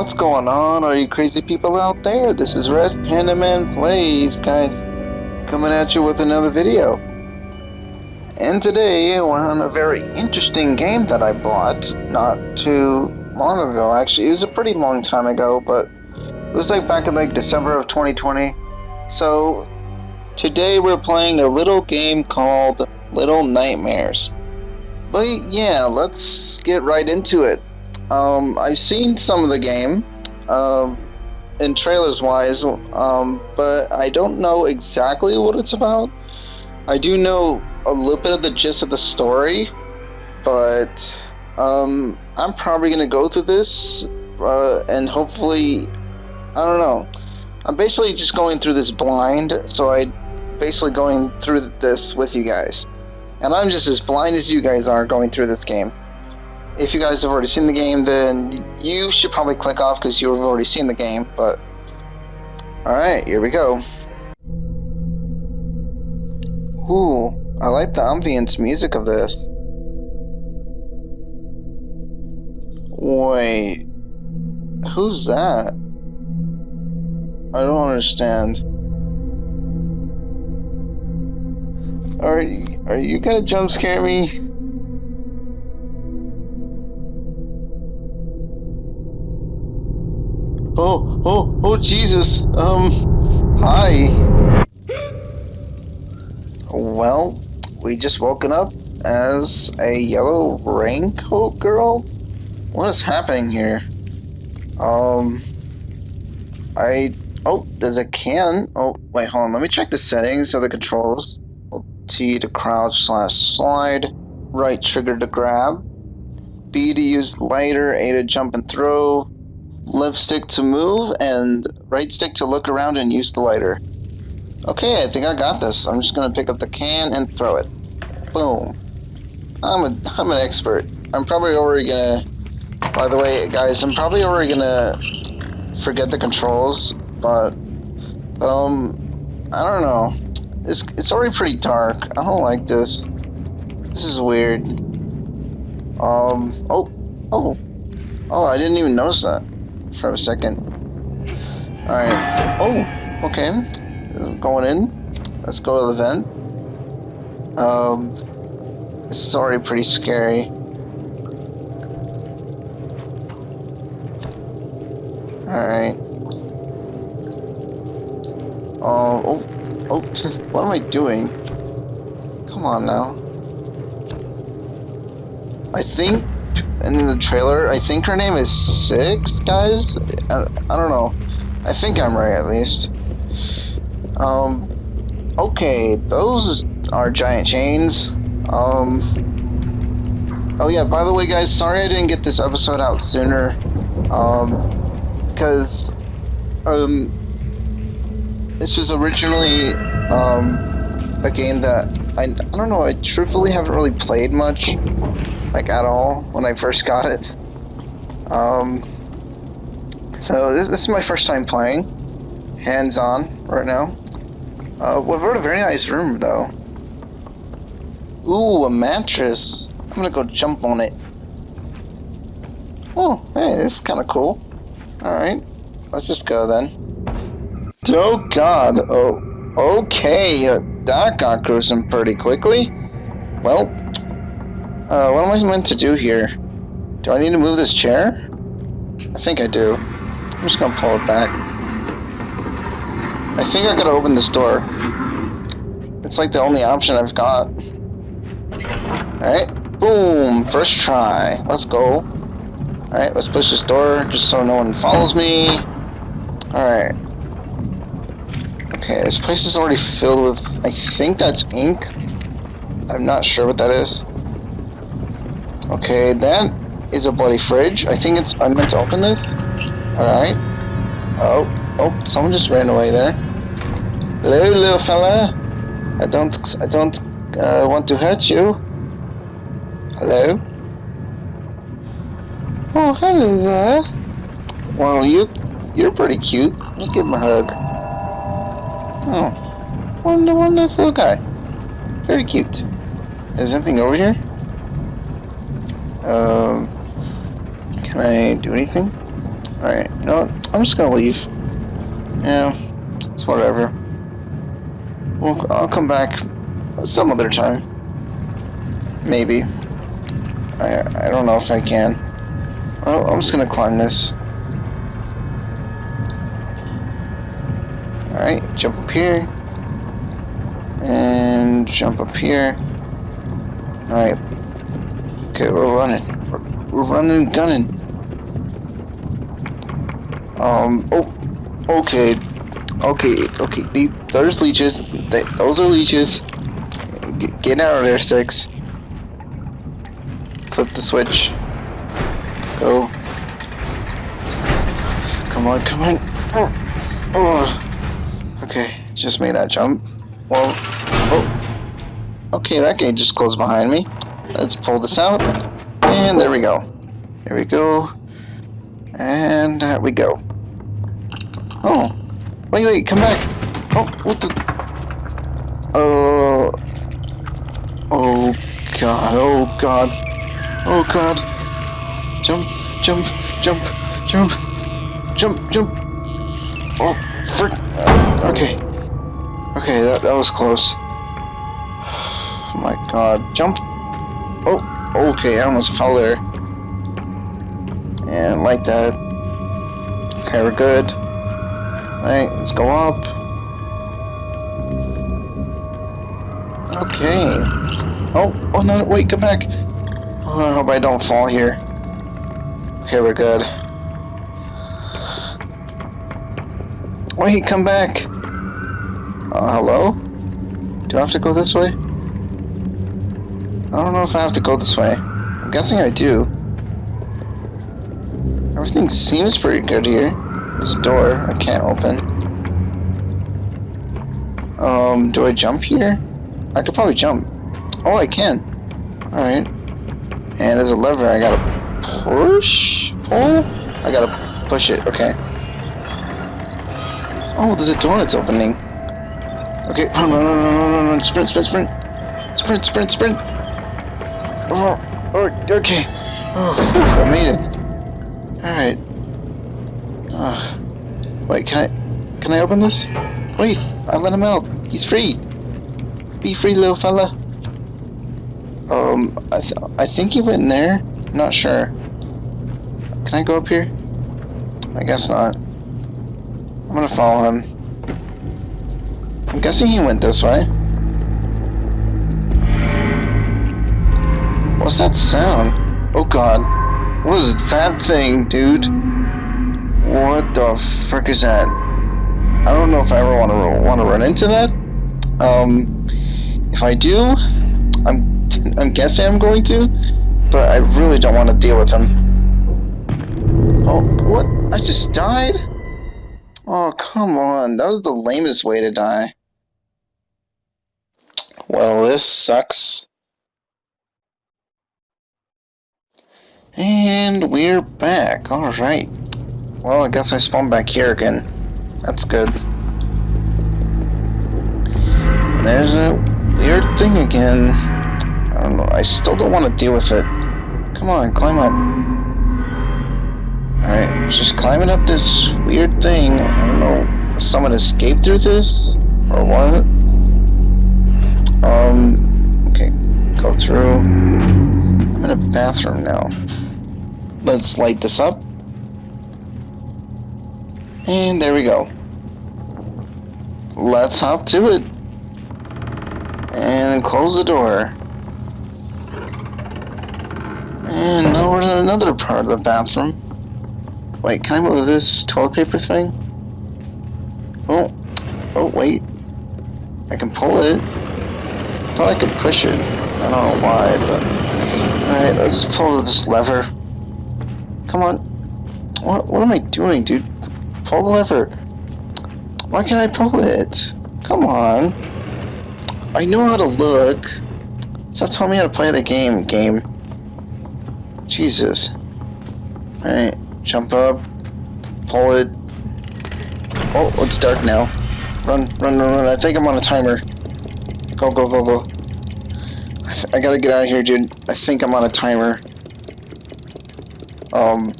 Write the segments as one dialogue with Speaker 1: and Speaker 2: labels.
Speaker 1: What's going on? Are you crazy people out there? This is Red Panda Man Plays, guys. Coming at you with another video. And today, we're on a very interesting game that I bought not too long ago, actually. It was a pretty long time ago, but it was like back in like December of 2020. So, today we're playing a little game called Little Nightmares. But yeah, let's get right into it. Um, I've seen some of the game, um, in trailers wise, um, but I don't know exactly what it's about. I do know a little bit of the gist of the story, but um, I'm probably gonna go through this uh, and hopefully, I don't know. I'm basically just going through this blind, so I basically going through this with you guys. And I'm just as blind as you guys are going through this game if you guys have already seen the game, then you should probably click off because you've already seen the game, but... Alright, here we go. Ooh, I like the ambience music of this. Wait... Who's that? I don't understand. Are, are you gonna jump scare me? Oh, oh, oh, Jesus. Um, hi. Well, we just woken up as a yellow raincoat girl? What is happening here? Um, I, oh, there's a can. Oh, wait, hold on. Let me check the settings of the controls. T to crouch slash slide. Right trigger to grab. B to use lighter. A to jump and throw left stick to move and right stick to look around and use the lighter. Okay, I think I got this. I'm just gonna pick up the can and throw it. Boom. I'm a I'm an expert. I'm probably already gonna by the way guys, I'm probably already gonna forget the controls, but um I don't know. It's it's already pretty dark. I don't like this. This is weird. Um oh oh oh I didn't even notice that for a second. Alright. Oh, okay. Going in. Let's go to the vent. Um, this is already pretty scary. Alright. Oh, oh, oh, what am I doing? Come on now. I think and in the trailer, I think her name is Six, guys? I, I don't know. I think I'm right, at least. Um, okay, those are giant chains. Um, oh yeah, by the way, guys, sorry I didn't get this episode out sooner. Um, because, um, this was originally, um, a game that I, I don't know, I truthfully haven't really played much like at all when I first got it. Um, so this, this is my first time playing, hands-on right now. Uh, we've got a very nice room though. Ooh, a mattress. I'm gonna go jump on it. Oh, hey, this is kind of cool. Alright, let's just go then. Oh god, oh, okay, uh, that got gruesome pretty quickly. Well, uh, what am I meant to do here? Do I need to move this chair? I think I do. I'm just gonna pull it back. I think I gotta open this door. It's like the only option I've got. Alright, boom, first try. Let's go. Alright, let's push this door just so no one follows me. Alright. Okay, this place is already filled with, I think that's ink. I'm not sure what that is. Okay, that is a bloody fridge. I think it's, I'm meant to open this. Alright. Oh, oh, someone just ran away there. Hello, little fella. I don't, I don't uh, want to hurt you. Hello? Oh, hello there. Well, you, you're pretty cute. Let me give him a hug. Oh, wonder nice little guy. Very cute. Is anything over here? Um, can I do anything? Alright, what? I'm just gonna leave. Yeah, it's whatever. Well, I'll come back some other time. Maybe. I, I don't know if I can. Well, I'm just gonna climb this. Alright, jump up here. And jump up here. Alright. Okay, we're running. We're, running and gunning. Um, oh, okay. Okay, okay. The, those leeches. Those are leeches. Get, get out of there, Six. Flip the switch. Go. Come on, come on. Oh. oh. Okay, just made that jump. Well, oh. Okay, that gate just closed behind me. Let's pull this out. And there we go. There we go. And there we go. Oh. Wait, wait, come back. Oh, what the... Oh. Oh, God. Oh, God. Oh, God. Jump, jump, jump, jump, jump, jump. Oh, frick. Okay. Okay, that, that was close. Oh, my God. Jump. Oh, okay, I almost fell there. And like that. Okay, we're good. Alright, let's go up. Okay. Oh, oh no, wait, come back. Oh, I hope I don't fall here. Okay, we're good. Wait, come back. Uh, hello? Do I have to go this way? I don't know if I have to go this way. I'm guessing I do. Everything seems pretty good here. There's a door I can't open. Um, do I jump here? I could probably jump. Oh, I can. Alright. And there's a lever I gotta push? Pull? I gotta push it, okay. Oh, there's a door that's opening. Okay, run, run, run, run, run, run, sprint, sprint, sprint. Sprint, sprint, sprint. Oh, oh okay. Oh, I made it. Alright. Uh, wait, can I, can I open this? Wait, I let him out. He's free. Be free, little fella. Um, I, th I think he went in there. not sure. Can I go up here? I guess not. I'm gonna follow him. I'm guessing he went this way. That sound? Oh god. What is that thing, dude? What the frick is that? I don't know if I ever want to want to run into that. Um, if I do, I'm I'm guessing I'm going to, but I really don't want to deal with him. Oh, what? I just died? Oh, come on. That was the lamest way to die. Well, this sucks. And we're back. Alright. Well, I guess I spawned back here again. That's good. There's a weird thing again. I don't know. I still don't want to deal with it. Come on, climb up. Alright, just climbing up this weird thing. I don't know someone escaped through this or what. Um, okay, go through. I'm in a bathroom now. Let's light this up. And there we go. Let's hop to it. And close the door. And now we're in another part of the bathroom. Wait, can I move this toilet paper thing? Oh, oh wait. I can pull it. I thought I could push it. I don't know why, but... Alright, let's pull this lever. Come on. What, what am I doing, dude? Pull the lever. Why can't I pull it? Come on. I know how to look. Stop telling me how to play the game, game. Jesus. Alright, jump up. Pull it. Oh, oh it's dark now. Run, run, run, run. I think I'm on a timer. Go, go, go, go. I, I gotta get out of here, dude. I think I'm on a timer. Um,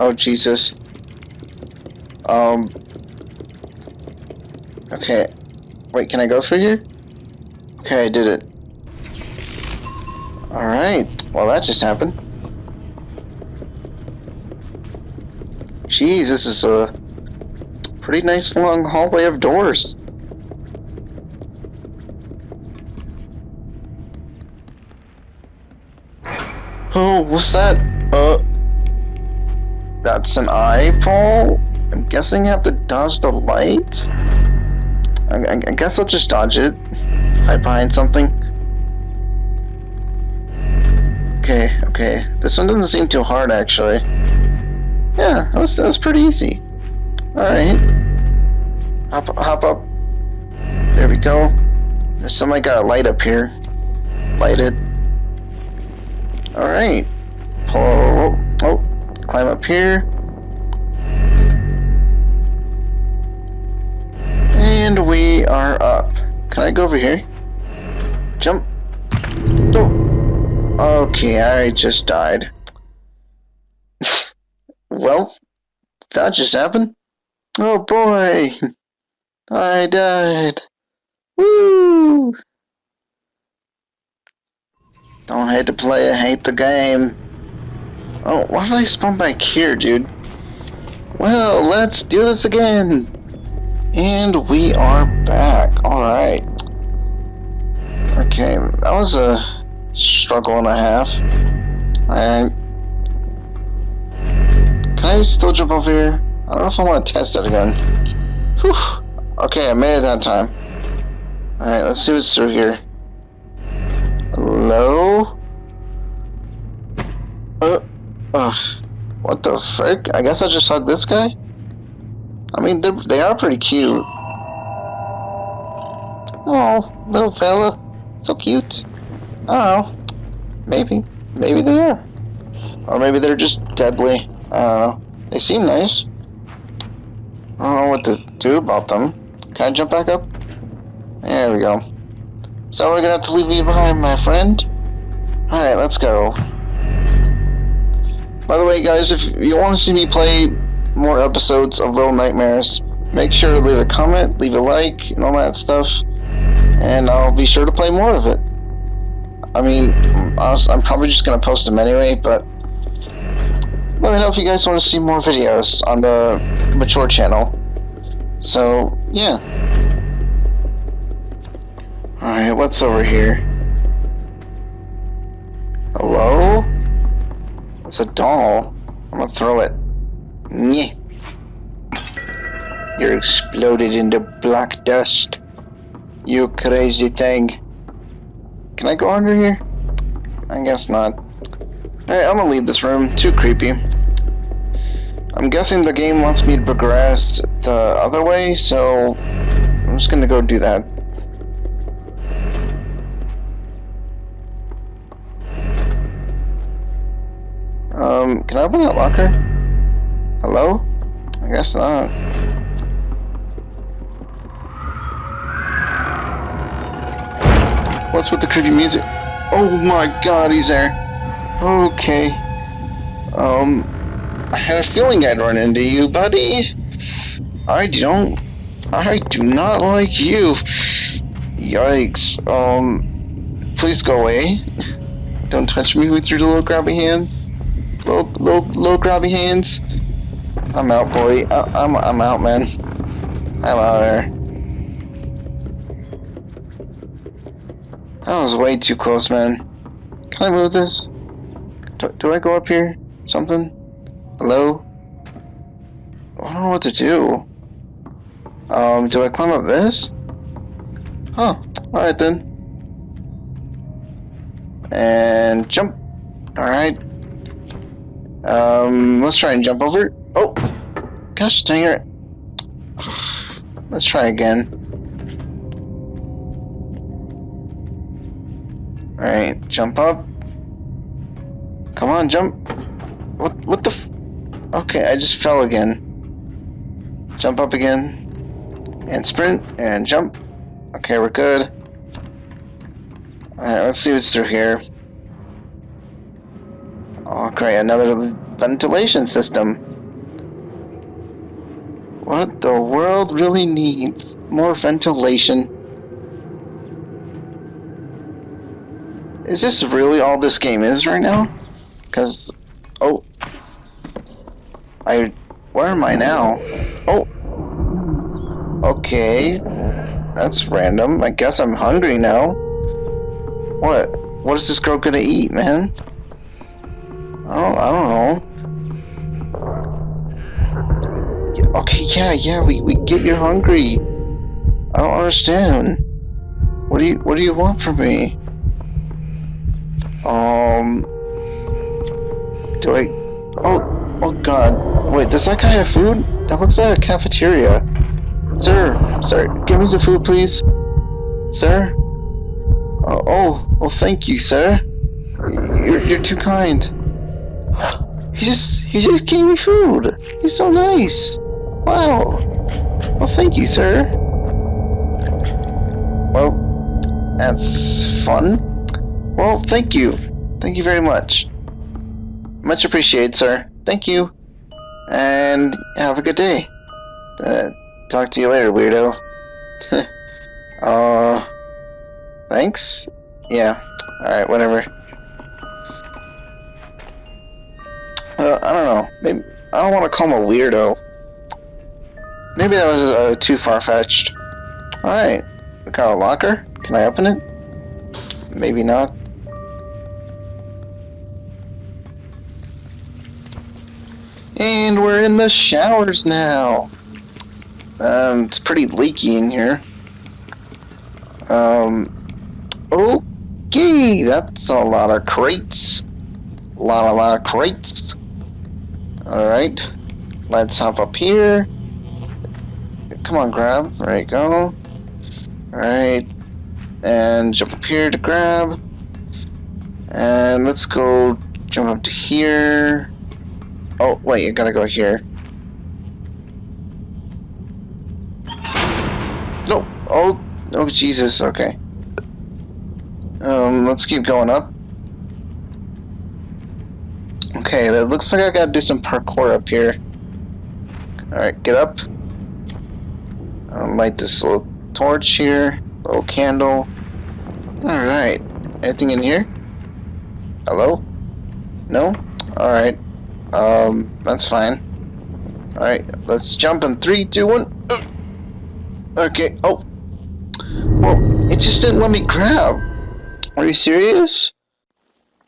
Speaker 1: Oh, Jesus. Um. Okay. Wait, can I go through here? Okay, I did it. Alright. Well, that just happened. Jeez, this is a pretty nice long hallway of doors. Oh, what's that? Uh, that's an eyeball? I'm guessing I have to dodge the light? I, I, I guess I'll just dodge it. Hide behind something. Okay, okay. This one doesn't seem too hard, actually. Yeah, that was, that was pretty easy. Alright. Hop, hop up. There we go. There's somebody got a light up here. Light it. Alright. Oh, oh, climb up here. And we are up. Can I go over here? Jump. Oh. Okay, I just died. well, that just happened. Oh boy. I died. Woo! Don't hate to play, I hate the game. Oh, why did I spawn back here, dude? Well, let's do this again. And we are back. Alright. Okay, that was a struggle and a half. Alright. Can I still jump over here? I don't know if I want to test it again. Whew. Okay, I made it that time. Alright, let's see what's through here. Hello? Uh, uh, what the frick? I guess I just hug this guy? I mean, they are pretty cute. Oh, little fella. So cute. Know. Maybe. Maybe they are. Or maybe they're just deadly. I don't know. They seem nice. I don't know what to do about them. Can I jump back up? There we go. So we're gonna have to leave you behind, my friend. Alright, let's go. By the way, guys, if you want to see me play more episodes of Little Nightmares, make sure to leave a comment, leave a like, and all that stuff. And I'll be sure to play more of it. I mean, I'm probably just gonna post them anyway, but let me know if you guys want to see more videos on the Mature channel. So, yeah. Alright, what's over here? Hello? It's a doll. I'm gonna throw it. Nyeh. You're exploded into black dust. You crazy thing. Can I go under here? I guess not. Alright, I'm gonna leave this room. Too creepy. I'm guessing the game wants me to progress the other way, so I'm just gonna go do that. Um, can I open that locker? Hello? I guess not. What's with the creepy music? Oh my god, he's there. Okay. Um, I had a feeling I'd run into you, buddy. I don't... I do not like you. Yikes. Um, please go away. Don't touch me with your little grabby hands. Low, low, low grabby hands. I'm out, boy. I, uh, I'm, I'm out, man. I'm out there. That was way too close, man. Can I move this? Do, do I go up here? Something? Hello? I don't know what to do. Um, do I climb up this? Huh. Alright then. And jump. Alright. Um, let's try and jump over. Oh, gosh dang it. Let's try again. Alright, jump up. Come on, jump. What, what the Okay, I just fell again. Jump up again. And sprint, and jump. Okay, we're good. Alright, let's see what's through here. Oh great, another ventilation system. What the world really needs more ventilation. Is this really all this game is right now? Cause, oh, I, where am I now? Oh, okay, that's random. I guess I'm hungry now. What? What is this girl gonna eat, man? I don't, I don't know. Yeah, okay, yeah, yeah, we, we get you're hungry. I don't understand. What do you, what do you want from me? Um, do I, oh, oh god. Wait, does that guy have food? That looks like a cafeteria. Sir, sir, give me some food, please. Sir? Uh, oh, well, thank you, sir. You're, you're too kind. He just, he just gave me food. He's so nice. Wow. Well, thank you, sir. Well, that's fun. Well, thank you. Thank you very much. Much appreciated, sir. Thank you. And have a good day. Uh, talk to you later, weirdo. uh, thanks? Yeah. Alright, whatever. Uh, I don't know. Maybe I don't want to call him a weirdo. Maybe that was uh, too far-fetched. Alright. We got a locker. Can I open it? Maybe not. And we're in the showers now. Um, it's pretty leaky in here. Um, okay, that's a lot of crates. A lot, a lot of crates. Alright, let's hop up here. Come on, grab. There you go. Alright, and jump up here to grab. And let's go jump up to here. Oh, wait, you gotta go here. No! Oh, oh, Jesus, okay. Um, let's keep going up. Okay, that looks like I gotta do some parkour up here. Alright, get up. I'll light this little torch here. Little candle. Alright. Anything in here? Hello? No? Alright. Um, that's fine. Alright, let's jump in three, two, one. Okay, oh. Well, it just didn't let me grab. Are you serious?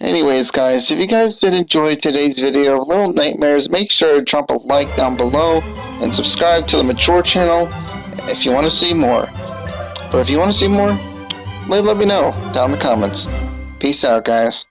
Speaker 1: Anyways, guys, if you guys did enjoy today's video of Little Nightmares, make sure to drop a like down below and subscribe to the Mature channel if you want to see more. But if you want to see more, let, me know down in the comments. Peace out, guys.